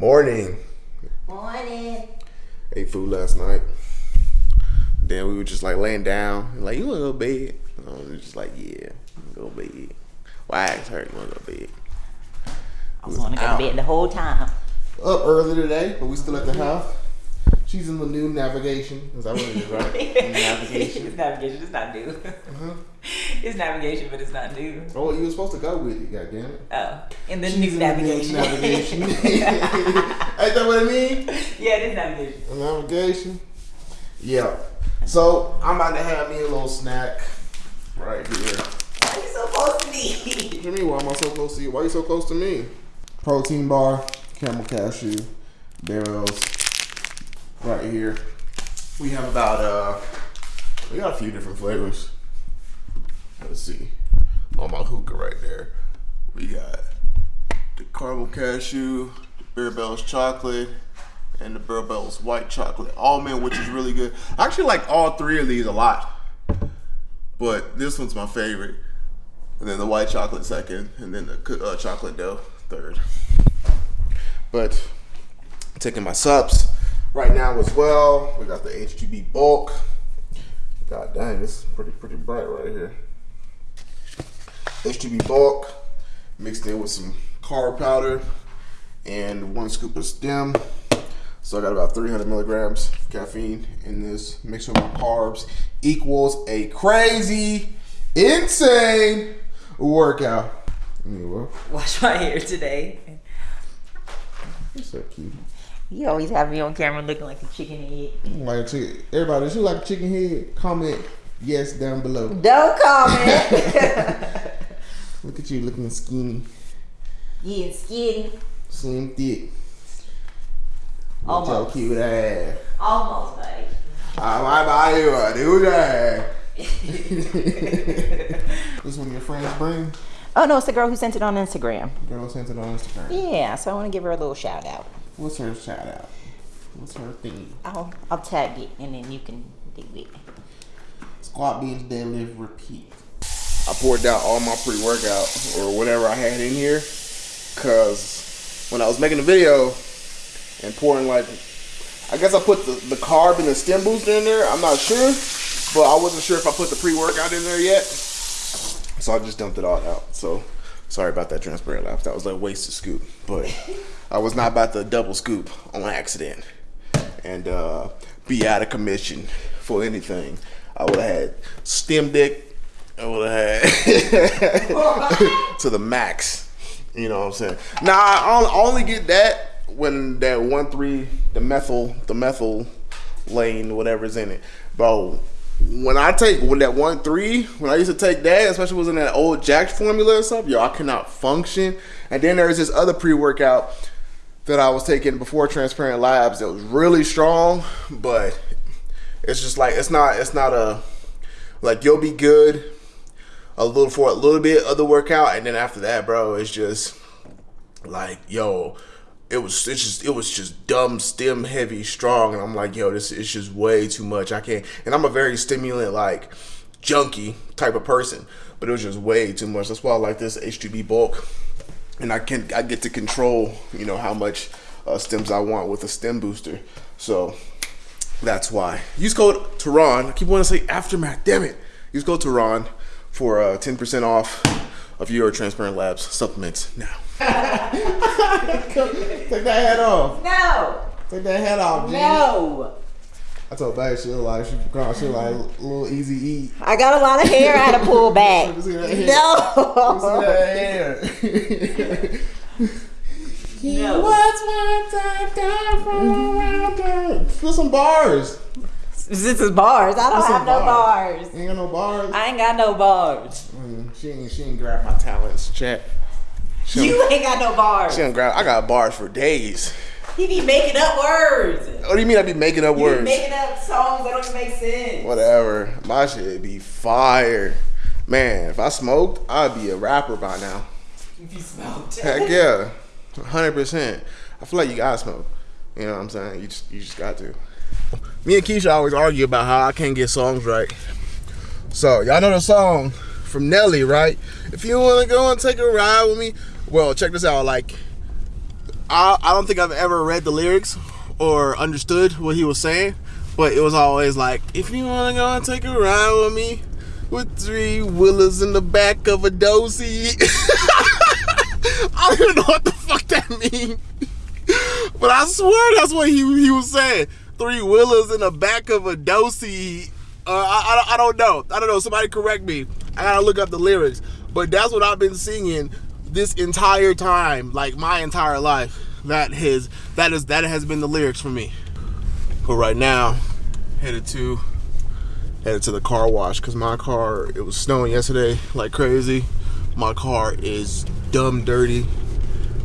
Morning. Morning. Ate food last night. Then we were just like laying down. Like, you wanna go to bed? I was just like, yeah, go to bed. Well, I asked her, you wanna go to bed? I was wanting to go to bed the whole time. Up early today, but we still at the house. She's in the new navigation. Is that what it is, right? navigation. it's navigation. It's not new. Uh-huh. It's navigation, but it's not new. Oh, you were supposed to go with it, goddammit. Oh, in the She's new in the navigation. navigation. Ain't that what I mean? yeah, it is navigation. Navigation. Yeah. So I'm about to have me a little snack right here. Why are you so close to me? What do you mean? Why am I so close to you? Why are you so close to me? Protein bar, camel cashew, Barebells, right here. We have about uh, we got a few different flavors. Let's see, on my hookah right there. We got the caramel cashew, the Barebells chocolate, and the Barebells white chocolate almond, which is really good. I actually like all three of these a lot, but this one's my favorite and then the white chocolate second, and then the uh, chocolate dough third. But taking my subs right now as well. We got the HGB bulk. God dang, it's pretty pretty bright right here. HGB bulk mixed in with some carb powder and one scoop of stem. So I got about 300 milligrams of caffeine in this mixture with my carbs equals a crazy, insane workout. Anyway, Wash my hair today. that's so cute. You always have me on camera looking like a chicken head. Like a chicken. Everybody, if you like a chicken head, comment yes down below. Don't comment. Look at you looking skinny, Getting skinny. slim thick. Almost. cute ass. Almost, babe. I might buy you a new that. this one your friends bring? Oh no, it's the girl who sent it on Instagram. Girl sent it on Instagram. Yeah, so I want to give her a little shout out. What's her shout out? What's her thing? I'll I'll tag it and then you can do it. Squat, bench, deadlift, repeat. I poured out all my pre-workout or whatever I had in here, cause when I was making the video and pouring like, I guess I put the, the carb and the stem booster in there. I'm not sure, but I wasn't sure if I put the pre-workout in there yet, so I just dumped it all out. So sorry about that Transparent Labs. That was like wasted scoop, but I was not about to double scoop on accident and uh, be out of commission for anything. I would have had stem dick. I would have had to the max. You know what I'm saying? Now I only get that when that one three the methyl the methyl lane whatever's in it, bro. When I take when that one three when I used to take that, especially was in that old Jack's formula and stuff, yo, I cannot function. And then there's this other pre workout that I was taking before Transparent Labs that was really strong, but it's just like it's not it's not a like you'll be good a little for a little bit of the workout and then after that, bro, it's just like yo, it was it's just it was just dumb stem heavy strong and I'm like yo this is just way too much. I can't and I'm a very stimulant like junkie type of person but it was just way too much. That's why I like this H2B bulk and I can I get to control you know how much uh, stems I want with a stem booster. So that's why. Use code Tehran. I keep wanting to say aftermath. Damn it. Use code Tehran for uh, 10% off of your Transparent Labs supplements now Take that hat off. No, Take that hat off, G. no. I told Babe she look like she girl, she like a little easy eat. I got a lot of hair I had to pull back. See that hair? No. See that hair? No. What's my time down from around there? Put some bars. This is bars. I don't have no bars. You ain't got no bars. I ain't got no bars. Mm, she ain't she ain't grab my talents, chat. She You ain't got no bars. she grab. I got bars for days. He be making up words. What do you mean I be making up You be words? making up songs that don't make sense. Whatever. My shit be fire. Man, if I smoked, I'd be a rapper by now. If you smoked. Heck yeah. hundred percent. I feel like you gotta smoke. You know what I'm saying? You just you just got to. Me and Keisha always argue about how I can't get songs right. So y'all know the song from Nelly, right? If you wanna go and take a ride with me, well, check this out. Like, I, I don't think I've ever read the lyrics or understood what he was saying, but it was always like, if you wanna go and take a ride with me, with three wheelers in the back of a dozy. I don't even know what the fuck that means. But I swear that's what he, he was saying. Three wheelers in the back of a dozy. Uh, I, I, I don't know. I don't know. Somebody correct me. I gotta look up the lyrics. But that's what I've been singing this entire time, like my entire life. That his that is that has been the lyrics for me. But right now, headed to headed to the car wash because my car it was snowing yesterday like crazy. My car is dumb dirty,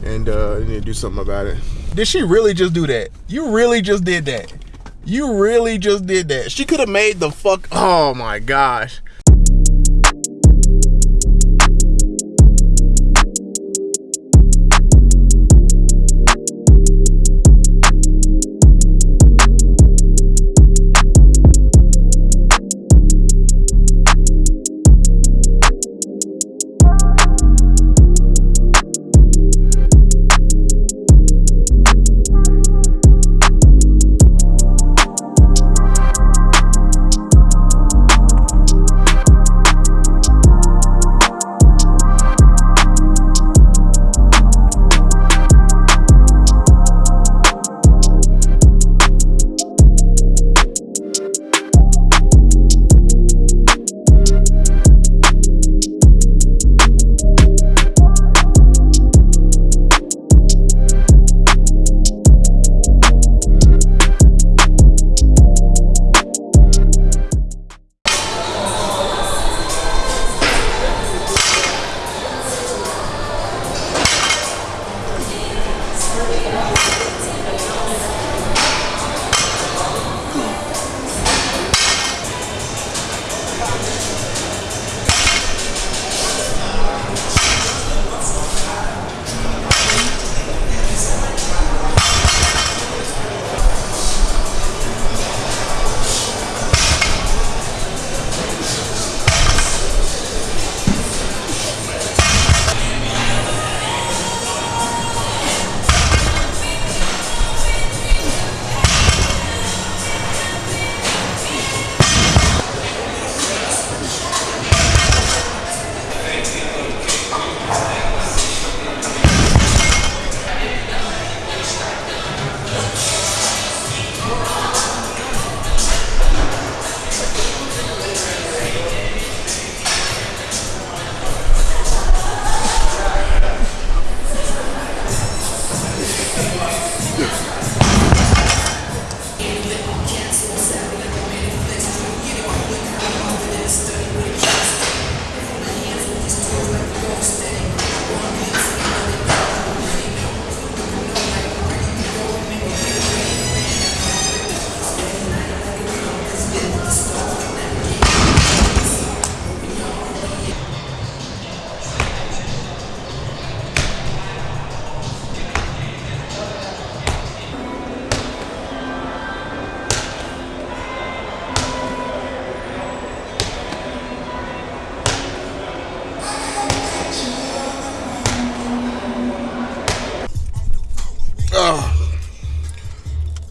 and uh, I need to do something about it. Did she really just do that? You really just did that. You really just did that. She could have made the fuck. Oh my gosh.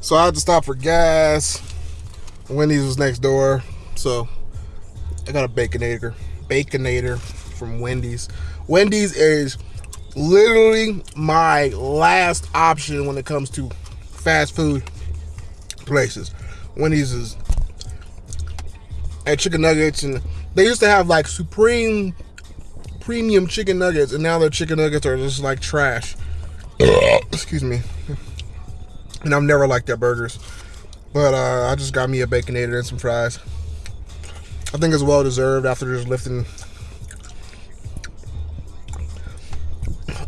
So I had to stop for gas. Wendy's was next door. So I got a Baconator. Baconator from Wendy's. Wendy's is literally my last option when it comes to fast food places. Wendy's is and chicken nuggets and they used to have like supreme premium chicken nuggets and now their chicken nuggets are just like trash. Excuse me and I've never liked their burgers. But uh, I just got me a baconator and some fries. I think it's well deserved after just lifting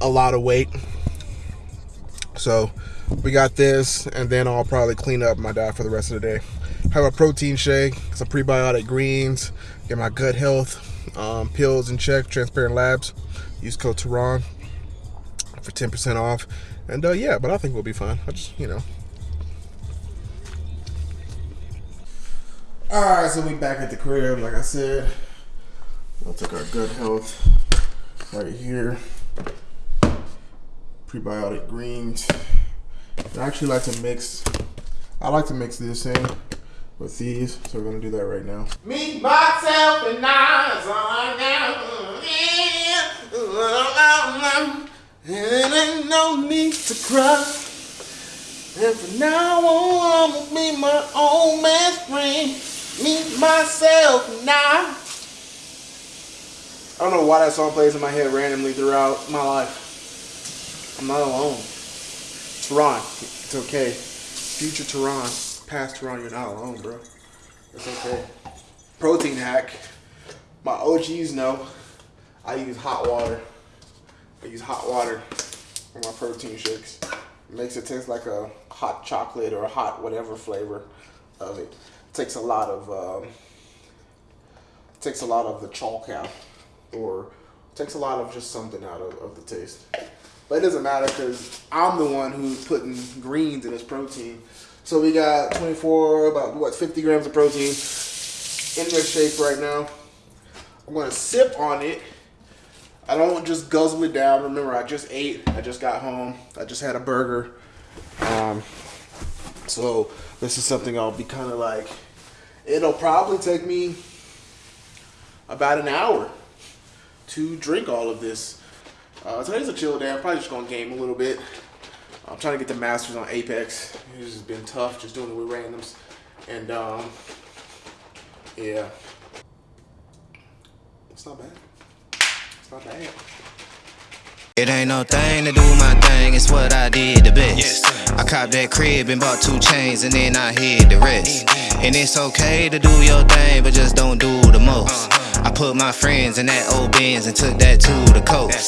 a lot of weight. So we got this, and then I'll probably clean up my diet for the rest of the day. Have a protein shake, some prebiotic greens, get my gut health, um, pills in check, Transparent Labs. Use code Tehran for 10% off. And uh, yeah, but I think we'll be fine. I just, you know. Alright, so we back at the crib, like I said. We'll take our good health right here. prebiotic greens. I actually like to mix. I like to mix this in with these, so we're gonna do that right now. Me, myself, and I. And ain't no need to cry. And from now on, I'ma be my own best friend. Me, myself, now. I don't know why that song plays in my head randomly throughout my life. I'm not alone. Tehran, it's okay. Future Tehran, past Tehran, you're not alone, bro. It's okay. Protein hack. My OGs know I use hot water. I use hot water for my protein shakes. It makes it taste like a hot chocolate or a hot whatever flavor of it. it takes a lot of um, takes a lot of the chalk out or takes a lot of just something out of, of the taste. But it doesn't matter because I'm the one who's putting greens in this protein. So we got 24, about what, 50 grams of protein in this shake right now. I'm gonna sip on it. I don't just guzzle it down. Remember, I just ate. I just got home. I just had a burger. Um, so this is something I'll be kind of like. It'll probably take me about an hour to drink all of this. Uh, today's a chill day. I'm probably just gonna game a little bit. I'm trying to get the masters on Apex. It's just been tough just doing it with randoms. And um, yeah, it's not bad. It's not bad. It ain't no thing to do my thing, it's what I did the best. I copped that crib and bought two chains and then I hid the rest. And it's okay to do your thing, but just don't do the most. Uh-huh. I put my friends in that old Benz and took that to the coast.